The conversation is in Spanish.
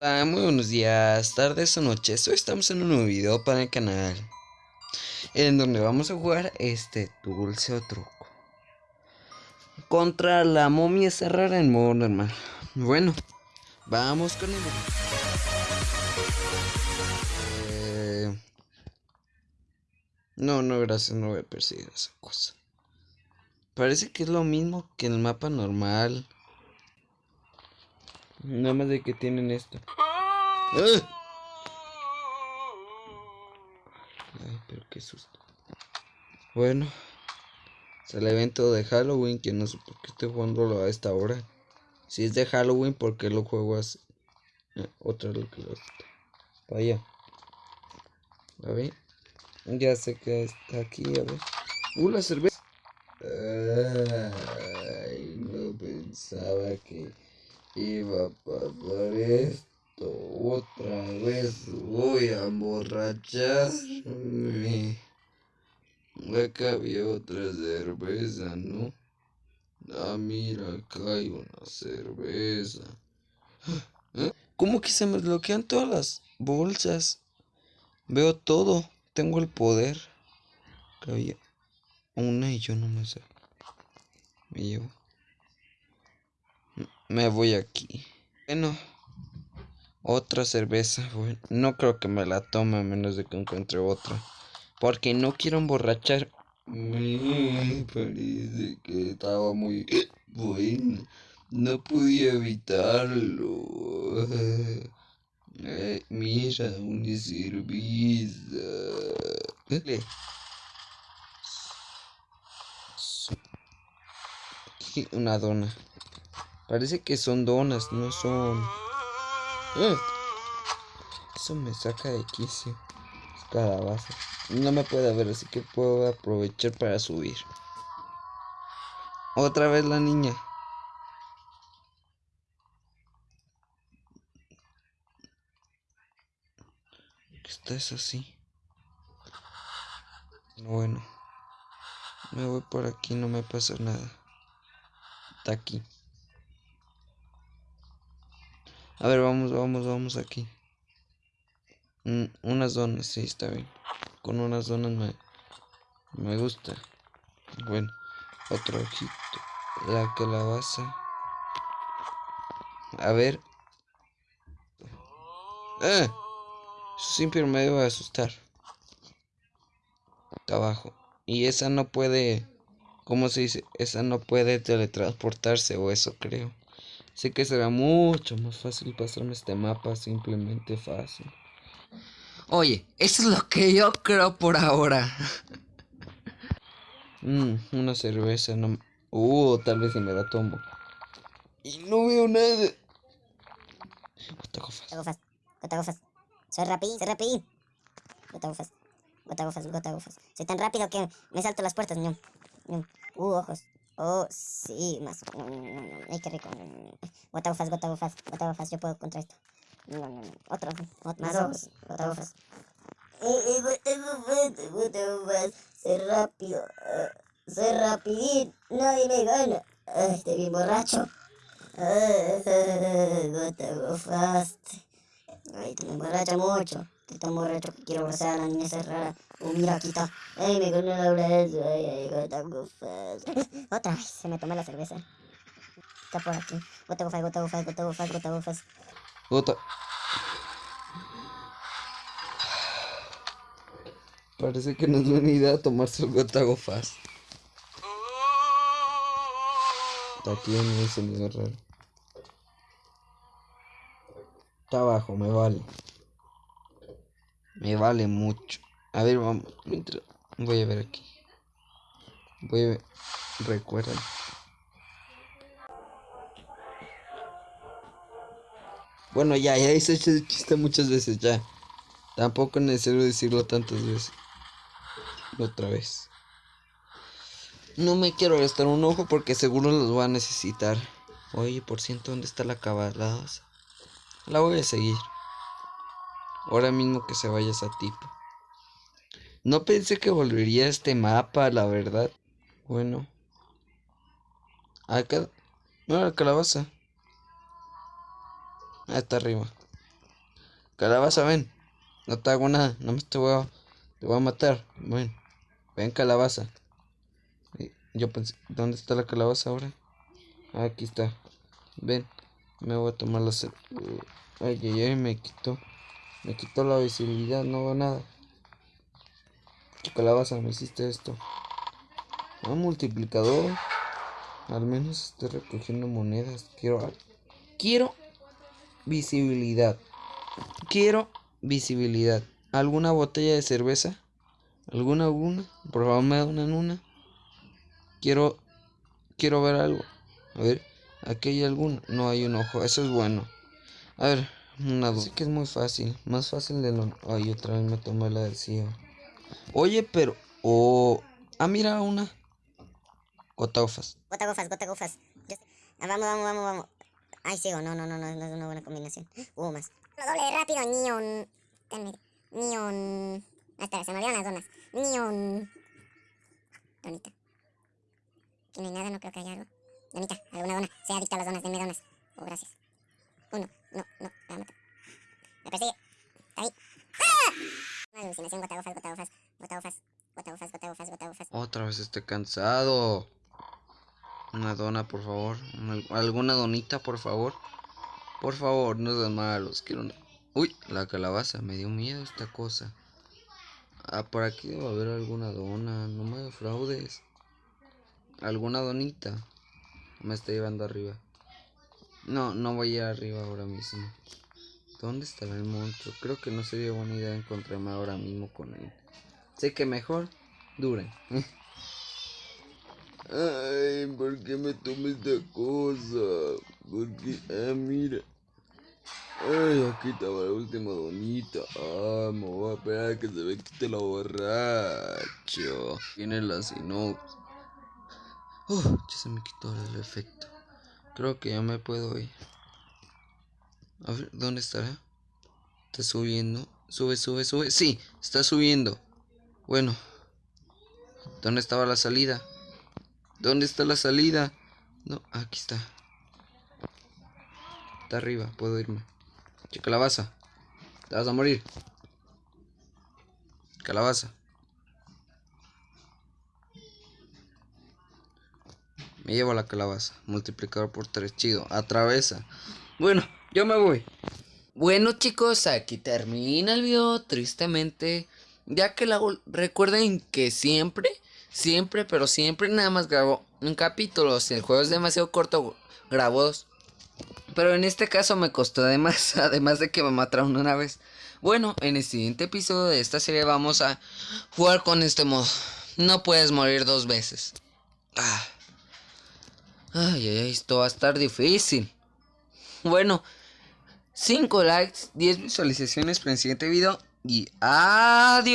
Hola, muy buenos días, tardes o noches. Hoy estamos en un nuevo video para el canal. En donde vamos a jugar este dulce o truco. Contra la momia cerrada en modo normal. Bueno, vamos con el... Eh... No, no, gracias, no voy a perseguir esa cosa. Parece que es lo mismo que el mapa normal. Nada más de que tienen esto. ¡Ah! Ay, pero qué susto. Bueno. Es el evento de Halloween, que no sé por qué estoy jugándolo a esta hora. Si es de Halloween, ¿por qué lo juego así? Ah, otra lo que lo. Vaya. A ver. Ya sé que está aquí, a ver. Uh, la cerveza. Ay, no pensaba que iba a pasar esto. Otra vez voy a emborracharme. Acá había otra cerveza, ¿no? Ah, mira, acá hay una cerveza. ¿Cómo que se me bloquean todas las bolsas? Veo todo. Tengo el poder. Había una y yo no me sé. Me llevo. Me voy aquí. Bueno. Otra cerveza. Bueno, no creo que me la tome a menos de que encuentre otra. Porque no quiero emborrachar. Me parece que estaba muy bueno. No podía evitarlo. Eh, mira, una cerveza. Una dona. Parece que son donas, no son... ¡Eh! Eso me saca de quicio. Calabaza. No me puede ver, así que puedo aprovechar para subir. Otra vez la niña. Esta es así. Bueno. Me voy por aquí, no me pasa nada. Está aquí. A ver, vamos, vamos, vamos aquí. Mm, unas donas, sí, está bien. Con unas donas me, me gusta. Bueno, otro ojito. La calabaza. A ver. ¡Ah! Siempre me debe asustar. Está abajo. Y esa no puede... ¿Cómo se dice? Esa no puede teletransportarse o eso creo. Sé que será mucho más fácil pasarme este mapa, simplemente fácil. Oye, eso es lo que yo creo por ahora. Mmm, una cerveza, no... Uh, tal vez si me la tomo. Y no veo nada. Gota gofas. Gota gofas. Soy rapidín, soy rapidín. Gota gofas. Gota gofas, gota gofas. Soy tan rápido que me salto las puertas. Uh, ojos. Oh, sí, más. Ay, qué rico. Gota gofas, gota gofas, gota gofas. Yo puedo contra esto. Otro, otro más ojos. Gota gofas. Gota gofas, gota gofas. Soy rápido. Soy rapidín. Nadie me gana. Estoy bien borracho. Gota gofas. Ay, te me emborracha mucho. Estoy tan borracho que quiero abrazar a la niña cerrada. Oh, mira, aquí está. Ay, me ganó la abrazo. Ay, ay, gota gofas. Otra vez, se me tomó la cerveza. Está por aquí. Gota gofas, gota gofas, gota gofas, gota gofas. Gota. Parece que no es buena idea tomarse el gota gofas. Está aquí en el sonido raro. Está abajo, me vale. Me vale mucho. A ver, vamos. Voy a ver aquí. Voy a ver. Recuerden. Bueno, ya, ya hice ese chiste muchas veces, ya. Tampoco es necesario decirlo tantas veces. Otra vez. No me quiero gastar un ojo porque seguro los voy a necesitar. Oye, por ciento, ¿dónde está la cabalaza? La voy a seguir. Ahora mismo que se vaya esa tipo. No pensé que volvería a este mapa, la verdad. Bueno. Acá. No, la calabaza. Está arriba. Calabaza, ven. No te hago nada. No me te voy a, te voy a matar. Ven. Ven, calabaza. Yo pensé, ¿dónde está la calabaza ahora? Ah, aquí está. Ven. Me voy a tomar la... Ay, ay, ay, me quitó. Me quitó la visibilidad, no veo nada. Calabaza, me hiciste esto. Un ah, multiplicador. Al menos estoy recogiendo monedas. Quiero. Quiero visibilidad. Quiero visibilidad. ¿Alguna botella de cerveza? ¿Alguna alguna? Por favor me dan una en una. Quiero. Quiero ver algo. A ver. Aquí hay alguna. No hay un ojo. Eso es bueno. A ver. Una Así que es muy fácil. Más fácil de lo. Ay, otra vez me tomé la cielo. Oye, pero. Oh. Ah, mira una. Gotagofas. Gotagofas, gotagofas. Ah, vamos, vamos, vamos, vamos. Ay, sigo. No, no, no, no, no es una buena combinación. Hubo más. Lo doble rápido, neon. Neon. Ah, espera, se me olvidaron las donas. Neon. Donita. Aquí no hay nada, no creo que haya algo. Donita, alguna dona. Sea adicta a las donas, denme donas. Oh, gracias. Uno, no, no, la mato. Me persigue. Está ahí. ¡Ah! Una alucinación, gotagofas, gotagofas, gotagofas, gotagofas, gotagofas, gotagofas. Otra vez estoy cansado. Una dona, por favor. alguna donita, por favor. Por favor, no sean malos. Quiero una... Uy, la calabaza. Me dio miedo esta cosa. Ah, por aquí debe haber alguna dona. No me defraudes. ¿Alguna donita? Me está llevando arriba. No, no voy a ir arriba ahora mismo. ¿Dónde estará el monstruo? Creo que no sería buena idea encontrarme ahora mismo con él. Sé que mejor dure. Ay, ¿por qué me tomé esta cosa? Porque, ah, mira. Ay, aquí estaba la última donita. Ah, me voy a esperar que se me quite la borracho. Tiene la sinopsis. Uh, ya se me quitó el efecto. Creo que ya me puedo ir. A ver, ¿dónde estará? Está subiendo. Sube, sube, sube. Sí, está subiendo. Bueno. ¿Dónde estaba la salida? ¿Dónde está la salida? No, aquí está. Está arriba, puedo irme. Che, calabaza. Te vas a morir. Calabaza. Me llevo la calabaza. Multiplicador por 3. Chido. Atravesa. Bueno, yo me voy. Bueno chicos, aquí termina el video. Tristemente. Ya que la recuerden que siempre Siempre, pero siempre nada más grabo un capítulo. Si el juego es demasiado corto, grabo dos. Pero en este caso me costó además, además de que me mataron una vez. Bueno, en el siguiente episodio de esta serie vamos a jugar con este modo. No puedes morir dos veces. Ah. Ay, ay, esto va a estar difícil. Bueno, 5 likes, 10 visualizaciones para el siguiente video. Y adiós.